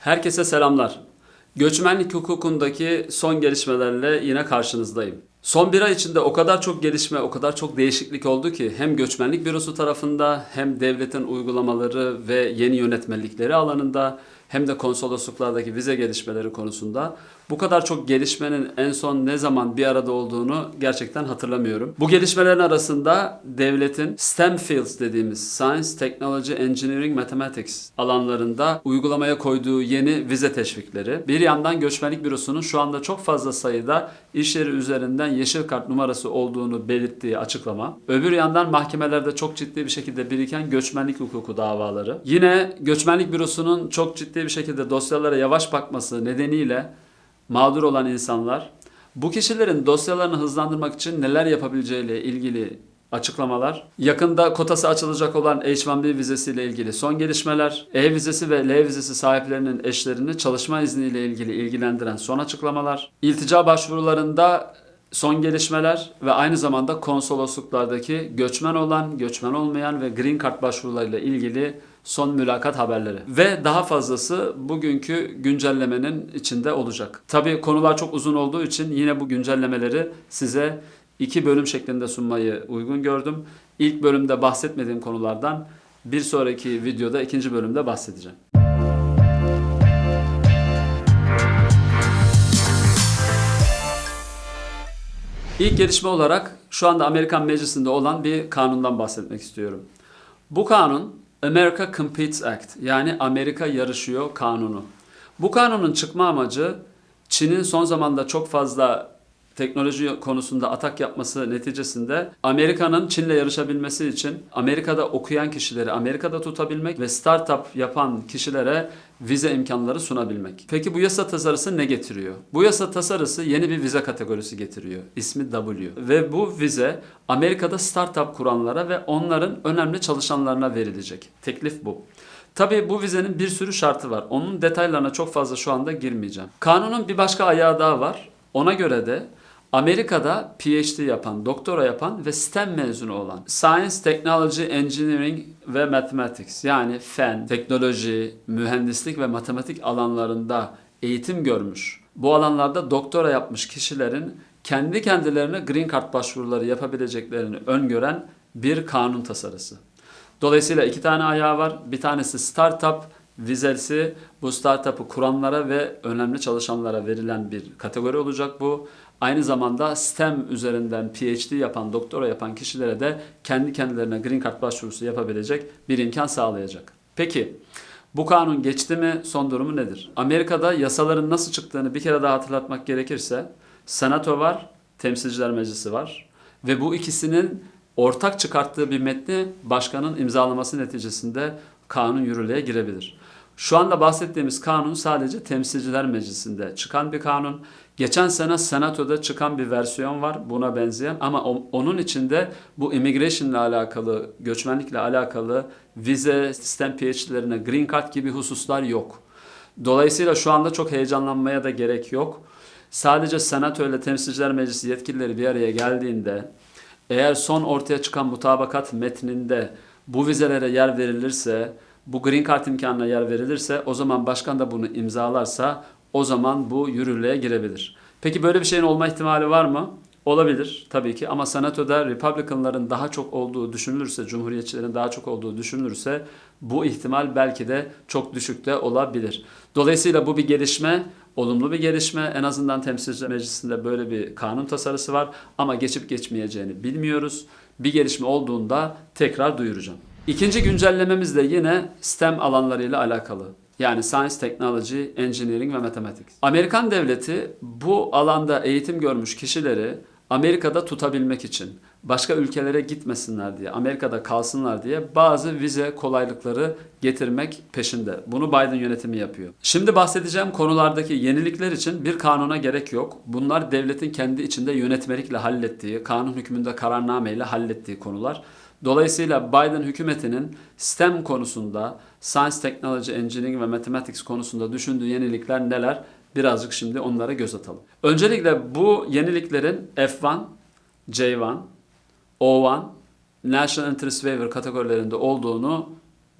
Herkese selamlar. Göçmenlik hukukundaki son gelişmelerle yine karşınızdayım. Son bir ay içinde o kadar çok gelişme, o kadar çok değişiklik oldu ki hem göçmenlik bürosu tarafında hem devletin uygulamaları ve yeni yönetmelikleri alanında hem de konsolosluklardaki vize gelişmeleri konusunda bu kadar çok gelişmenin en son ne zaman bir arada olduğunu gerçekten hatırlamıyorum. Bu gelişmelerin arasında devletin STEM fields dediğimiz Science, Technology, Engineering, Mathematics alanlarında uygulamaya koyduğu yeni vize teşvikleri. Bir yandan göçmenlik bürosunun şu anda çok fazla sayıda iş yeri üzerinden yeşil kart numarası olduğunu belirttiği açıklama. Öbür yandan mahkemelerde çok ciddi bir şekilde biriken göçmenlik hukuku davaları. Yine göçmenlik bürosunun çok ciddi bir şekilde dosyalara yavaş bakması nedeniyle mağdur olan insanlar bu kişilerin dosyalarını hızlandırmak için neler yapabileceğiyle ilgili açıklamalar, yakında kotası açılacak olan H-1B vizesiyle ilgili son gelişmeler, E vizesi ve L vizesi sahiplerinin eşlerini çalışma izniyle ilgili ilgilendiren son açıklamalar, iltica başvurularında son gelişmeler ve aynı zamanda konsolosluklardaki göçmen olan, göçmen olmayan ve green card başvurularıyla ilgili son mülakat haberleri. Ve daha fazlası bugünkü güncellemenin içinde olacak. Tabii konular çok uzun olduğu için yine bu güncellemeleri size iki bölüm şeklinde sunmayı uygun gördüm. İlk bölümde bahsetmediğim konulardan bir sonraki videoda ikinci bölümde bahsedeceğim. İlk gelişme olarak şu anda Amerikan Meclisi'nde olan bir kanundan bahsetmek istiyorum. Bu kanun America Competes Act yani Amerika Yarışıyor Kanunu. Bu kanunun çıkma amacı Çin'in son zamanda çok fazla teknoloji konusunda atak yapması neticesinde Amerika'nın Çin'le yarışabilmesi için Amerika'da okuyan kişileri Amerika'da tutabilmek ve startup yapan kişilere vize imkanları sunabilmek. Peki bu yasa tasarısı ne getiriyor? Bu yasa tasarısı yeni bir vize kategorisi getiriyor. İsmi W. Ve bu vize Amerika'da startup kuranlara ve onların önemli çalışanlarına verilecek. Teklif bu. Tabii bu vizenin bir sürü şartı var. Onun detaylarına çok fazla şu anda girmeyeceğim. Kanunun bir başka ayağı daha var. Ona göre de Amerika'da PhD yapan, doktora yapan ve STEM mezunu olan Science, Technology, Engineering ve Mathematics yani fen, teknoloji, mühendislik ve matematik alanlarında eğitim görmüş, bu alanlarda doktora yapmış kişilerin kendi kendilerine green card başvuruları yapabileceklerini öngören bir kanun tasarısı. Dolayısıyla iki tane ayağı var. Bir tanesi startup vizesi bu startup'ı kuranlara ve önemli çalışanlara verilen bir kategori olacak bu. Aynı zamanda STEM üzerinden PhD yapan, doktora yapan kişilere de kendi kendilerine Green Card başvurusu yapabilecek bir imkan sağlayacak. Peki bu kanun geçti mi? Son durumu nedir? Amerika'da yasaların nasıl çıktığını bir kere daha hatırlatmak gerekirse Senato var, Temsilciler Meclisi var ve bu ikisinin ortak çıkarttığı bir metni başkanın imzalaması neticesinde kanun yürürlüğe girebilir. Şu anda bahsettiğimiz kanun sadece Temsilciler Meclisi'nde çıkan bir kanun. Geçen sene Senato'da çıkan bir versiyon var buna benzeyen ama onun içinde bu immigration ile alakalı, göçmenlikle alakalı vize, sistem PhD'lerine green card gibi hususlar yok. Dolayısıyla şu anda çok heyecanlanmaya da gerek yok. Sadece Senato ile Temsilciler Meclisi yetkilileri bir araya geldiğinde eğer son ortaya çıkan mutabakat metninde bu vizelere yer verilirse, bu green card imkanına yer verilirse o zaman başkan da bunu imzalarsa o zaman bu yürürlüğe girebilir. Peki böyle bir şeyin olma ihtimali var mı? Olabilir tabii ki ama senatoda Republicanların daha çok olduğu düşünülürse, Cumhuriyetçilerin daha çok olduğu düşünülürse bu ihtimal belki de çok düşükte olabilir. Dolayısıyla bu bir gelişme, olumlu bir gelişme. En azından Temsilciler Meclisi'nde böyle bir kanun tasarısı var ama geçip geçmeyeceğini bilmiyoruz. Bir gelişme olduğunda tekrar duyuracağım. İkinci güncellememiz de yine STEM alanlarıyla alakalı. Yani Science, Technology, Engineering ve Mathematics. Amerikan devleti bu alanda eğitim görmüş kişileri Amerika'da tutabilmek için, başka ülkelere gitmesinler diye, Amerika'da kalsınlar diye bazı vize kolaylıkları getirmek peşinde. Bunu Biden yönetimi yapıyor. Şimdi bahsedeceğim konulardaki yenilikler için bir kanuna gerek yok. Bunlar devletin kendi içinde yönetmelikle hallettiği, kanun hükmünde kararnameyle hallettiği konular. Dolayısıyla Biden hükümetinin STEM konusunda, Science, Technology, Engineering ve Mathematics konusunda düşündüğü yenilikler neler? Birazcık şimdi onlara göz atalım. Öncelikle bu yeniliklerin F1, J1, O1, National Interest Waiver kategorilerinde olduğunu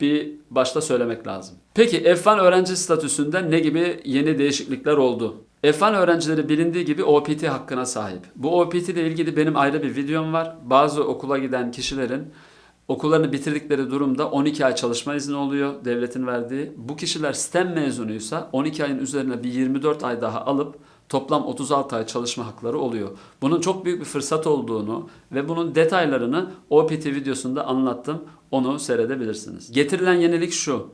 bir başta söylemek lazım. Peki F1 öğrenci statüsünde ne gibi yeni değişiklikler oldu? F1 öğrencileri bilindiği gibi OPT hakkına sahip. Bu OPT ile ilgili benim ayrı bir videom var. Bazı okula giden kişilerin okullarını bitirdikleri durumda 12 ay çalışma izni oluyor devletin verdiği. Bu kişiler STEM mezunuysa 12 ayın üzerine bir 24 ay daha alıp toplam 36 ay çalışma hakları oluyor. Bunun çok büyük bir fırsat olduğunu ve bunun detaylarını OPT videosunda anlattım. Onu seyredebilirsiniz. Getirilen yenilik şu.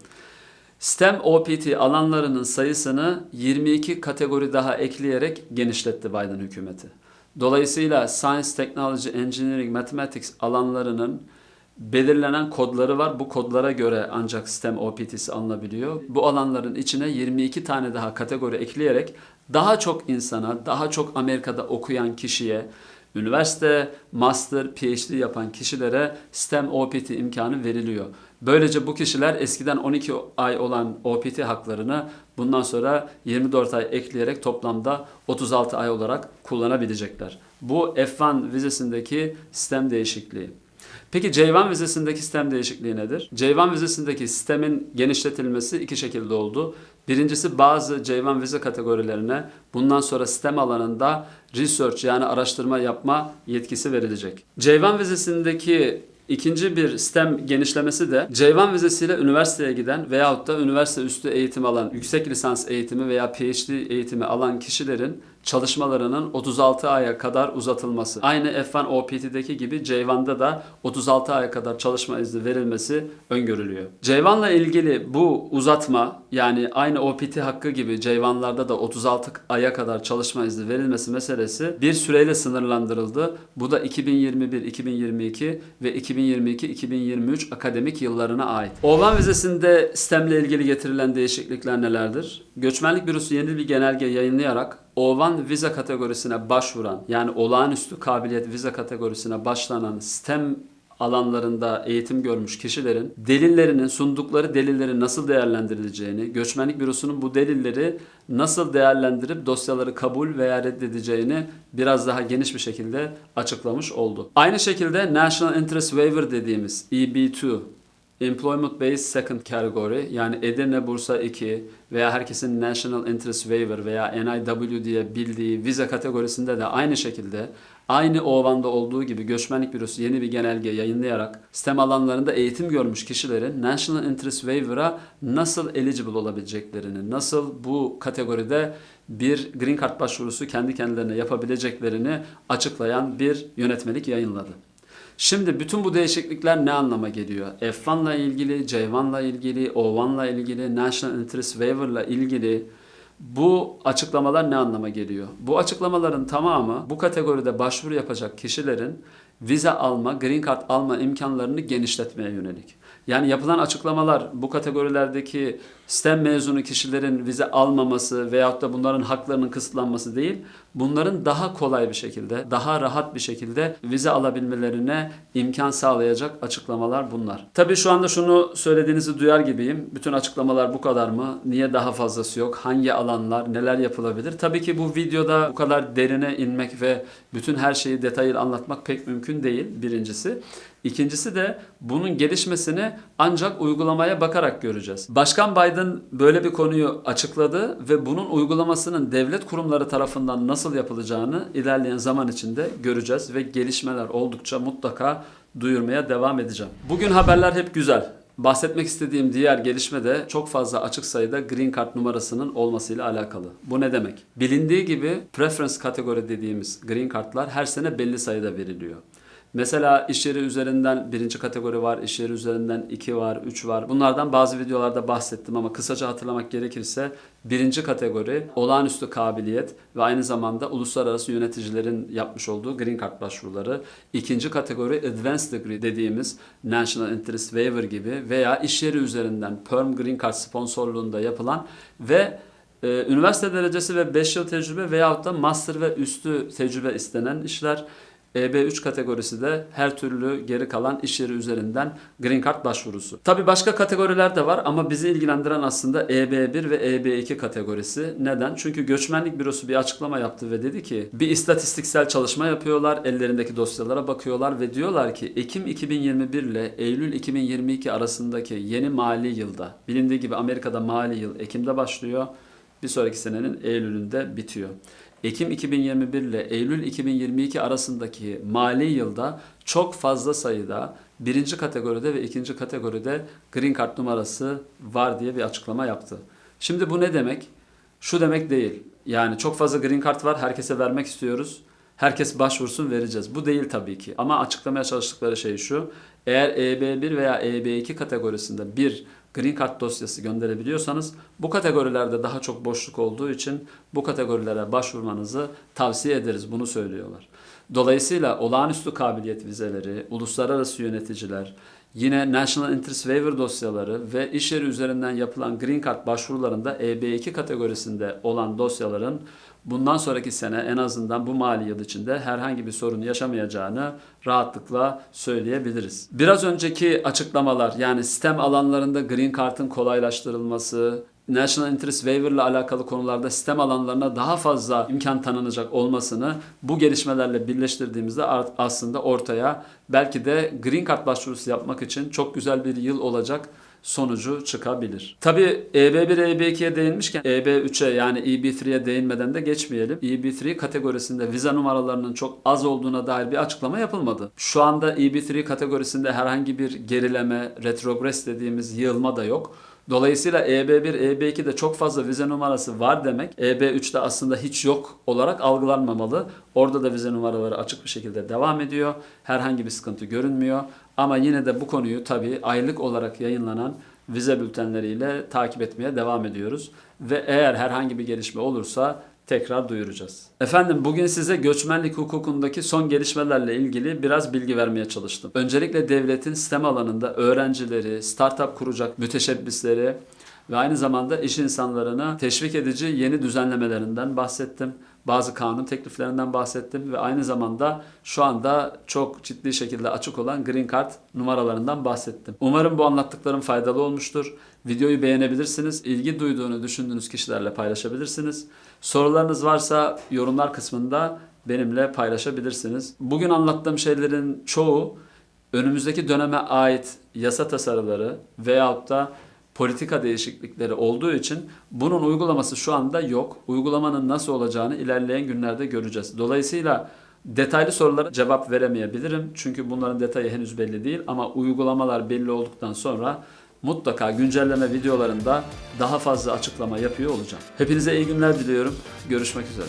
STEM OPT alanlarının sayısını 22 kategori daha ekleyerek genişletti Biden hükümeti. Dolayısıyla Science, Technology, Engineering, Mathematics alanlarının belirlenen kodları var. Bu kodlara göre ancak STEM OPT'si alınabiliyor. Bu alanların içine 22 tane daha kategori ekleyerek daha çok insana, daha çok Amerika'da okuyan kişiye, üniversite, master, PhD yapan kişilere STEM OPT imkanı veriliyor. Böylece bu kişiler eskiden 12 ay olan OPT haklarını bundan sonra 24 ay ekleyerek toplamda 36 ay olarak kullanabilecekler. Bu F1 vizesindeki sistem değişikliği. Peki C1 vizesindeki sistem değişikliği nedir? C1 vizesindeki sistemin genişletilmesi iki şekilde oldu. Birincisi bazı C1 vize kategorilerine bundan sonra sistem alanında research yani araştırma yapma yetkisi verilecek. C1 vizesindeki İkinci bir STEM genişlemesi de C1 vizesiyle üniversiteye giden veyahut da üniversite üstü eğitim alan, yüksek lisans eğitimi veya PhD eğitimi alan kişilerin çalışmalarının 36 aya kadar uzatılması. Aynı F1 OPT'deki gibi C1'da da 36 aya kadar çalışma izni verilmesi öngörülüyor. C1 ile ilgili bu uzatma yani aynı OPT hakkı gibi C1'larda da 36 aya kadar çalışma izni verilmesi meselesi bir süreyle sınırlandırıldı. Bu da 2021, 2022 ve 2022-2023 akademik yıllarına ait. O1 vizesinde sistemle ilgili getirilen değişiklikler nelerdir? Göçmenlik Bürosu yeni bir genelge yayınlayarak O1 vize kategorisine başvuran yani olağanüstü kabiliyet vize kategorisine başlanan STEM alanlarında eğitim görmüş kişilerin delillerinin sundukları delilleri nasıl değerlendirileceğini, göçmenlik bürosunun bu delilleri nasıl değerlendirip dosyaları kabul veya reddedeceğini biraz daha geniş bir şekilde açıklamış oldu. Aynı şekilde National Interest Waiver dediğimiz EB2 Employment Based Second Category yani Edirne Bursa 2 veya herkesin National Interest Waiver veya NIW diye bildiği vize kategorisinde de aynı şekilde aynı OVAN'da olduğu gibi Göçmenlik Bürosu yeni bir genelge yayınlayarak STEM alanlarında eğitim görmüş kişilerin National Interest Waiver'a nasıl eligible olabileceklerini, nasıl bu kategoride bir Green Card başvurusu kendi kendilerine yapabileceklerini açıklayan bir yönetmelik yayınladı. Şimdi bütün bu değişiklikler ne anlama geliyor? F1 ile ilgili, C1 ile ilgili, O1 ile ilgili, National Interest Waiver ile ilgili bu açıklamalar ne anlama geliyor? Bu açıklamaların tamamı bu kategoride başvuru yapacak kişilerin vize alma, green card alma imkanlarını genişletmeye yönelik. Yani yapılan açıklamalar bu kategorilerdeki STEM mezunu kişilerin vize almaması veyahut da bunların haklarının kısıtlanması değil, bunların daha kolay bir şekilde, daha rahat bir şekilde vize alabilmelerine imkan sağlayacak açıklamalar bunlar. Tabii şu anda şunu söylediğinizi duyar gibiyim. Bütün açıklamalar bu kadar mı? Niye daha fazlası yok? Hangi alanlar, neler yapılabilir? Tabii ki bu videoda bu kadar derine inmek ve bütün her şeyi detaylı anlatmak pek mümkün değil birincisi. İkincisi de bunun gelişmesini ancak uygulamaya bakarak göreceğiz. Başkan Biden böyle bir konuyu açıkladı ve bunun uygulamasının devlet kurumları tarafından nasıl yapılacağını ilerleyen zaman içinde göreceğiz ve gelişmeler oldukça mutlaka duyurmaya devam edeceğim. Bugün haberler hep güzel. Bahsetmek istediğim diğer gelişme de çok fazla açık sayıda Green Card numarasının olmasıyla alakalı. Bu ne demek? Bilindiği gibi preference kategori dediğimiz Green Card'lar her sene belli sayıda veriliyor. Mesela iş yeri üzerinden birinci kategori var, iş yeri üzerinden iki var, üç var. Bunlardan bazı videolarda bahsettim ama kısaca hatırlamak gerekirse birinci kategori olağanüstü kabiliyet ve aynı zamanda uluslararası yöneticilerin yapmış olduğu Green Card başvuruları. İkinci kategori Advanced Degree dediğimiz National Interest Waiver gibi veya iş yeri üzerinden Perm Green Card sponsorluğunda yapılan ve e, üniversite derecesi ve 5 yıl tecrübe veyahut da master ve üstü tecrübe istenen işler EB3 kategorisi de her türlü geri kalan iş yeri üzerinden Green Card başvurusu. Tabi başka kategoriler de var ama bizi ilgilendiren aslında EB1 ve EB2 kategorisi. Neden? Çünkü Göçmenlik Bürosu bir açıklama yaptı ve dedi ki bir istatistiksel çalışma yapıyorlar, ellerindeki dosyalara bakıyorlar ve diyorlar ki Ekim 2021 ile Eylül 2022 arasındaki yeni mali yılda bilindiği gibi Amerika'da mali yıl Ekim'de başlıyor. Bir sonraki senenin Eylül'ünde bitiyor. Ekim 2021 ile Eylül 2022 arasındaki mali yılda çok fazla sayıda birinci kategoride ve ikinci kategoride Green Card numarası var diye bir açıklama yaptı. Şimdi bu ne demek? Şu demek değil. Yani çok fazla Green Card var, herkese vermek istiyoruz. Herkes başvursun vereceğiz. Bu değil tabii ki. Ama açıklamaya çalıştıkları şey şu. Eğer EB1 veya EB2 kategorisinde bir Green Card dosyası gönderebiliyorsanız bu kategorilerde daha çok boşluk olduğu için bu kategorilere başvurmanızı tavsiye ederiz. Bunu söylüyorlar. Dolayısıyla olağanüstü kabiliyet vizeleri, uluslararası yöneticiler, yine National Interest Waiver dosyaları ve iş yeri üzerinden yapılan Green Card başvurularında EB2 kategorisinde olan dosyaların bundan sonraki sene en azından bu mali yıl içinde herhangi bir sorun yaşamayacağını rahatlıkla söyleyebiliriz. Biraz önceki açıklamalar yani sistem alanlarında Green Card'ın kolaylaştırılması, National Interest Waiver ile alakalı konularda sistem alanlarına daha fazla imkan tanınacak olmasını bu gelişmelerle birleştirdiğimizde aslında ortaya belki de Green Card başvurusu yapmak için çok güzel bir yıl olacak sonucu çıkabilir. Tabii EB1, EB2'ye değinmişken EB3'e yani EB3'ye değinmeden de geçmeyelim. EB3 kategorisinde vize numaralarının çok az olduğuna dair bir açıklama yapılmadı. Şu anda EB3 kategorisinde herhangi bir gerileme, retrogres dediğimiz yığılma da yok. Dolayısıyla E EB1, EB2'de çok fazla vize numarası var demek. EB3'te aslında hiç yok olarak algılanmamalı. Orada da vize numaraları açık bir şekilde devam ediyor. Herhangi bir sıkıntı görünmüyor. Ama yine de bu konuyu tabii aylık olarak yayınlanan vize bültenleriyle takip etmeye devam ediyoruz. Ve eğer herhangi bir gelişme olursa tekrar duyuracağız. Efendim bugün size göçmenlik hukukundaki son gelişmelerle ilgili biraz bilgi vermeye çalıştım. Öncelikle devletin sistem alanında öğrencileri, startup kuracak müteşebbisleri ve aynı zamanda iş insanlarına teşvik edici yeni düzenlemelerinden bahsettim. Bazı kanun tekliflerinden bahsettim ve aynı zamanda şu anda çok ciddi şekilde açık olan Green Card numaralarından bahsettim. Umarım bu anlattıklarım faydalı olmuştur. Videoyu beğenebilirsiniz. İlgi duyduğunu düşündüğünüz kişilerle paylaşabilirsiniz. Sorularınız varsa yorumlar kısmında benimle paylaşabilirsiniz. Bugün anlattığım şeylerin çoğu önümüzdeki döneme ait yasa tasarıları veyahut da politika değişiklikleri olduğu için bunun uygulaması şu anda yok. Uygulamanın nasıl olacağını ilerleyen günlerde göreceğiz. Dolayısıyla detaylı sorulara cevap veremeyebilirim. Çünkü bunların detayı henüz belli değil ama uygulamalar belli olduktan sonra mutlaka güncelleme videolarında daha fazla açıklama yapıyor olacağım. Hepinize iyi günler diliyorum. Görüşmek üzere.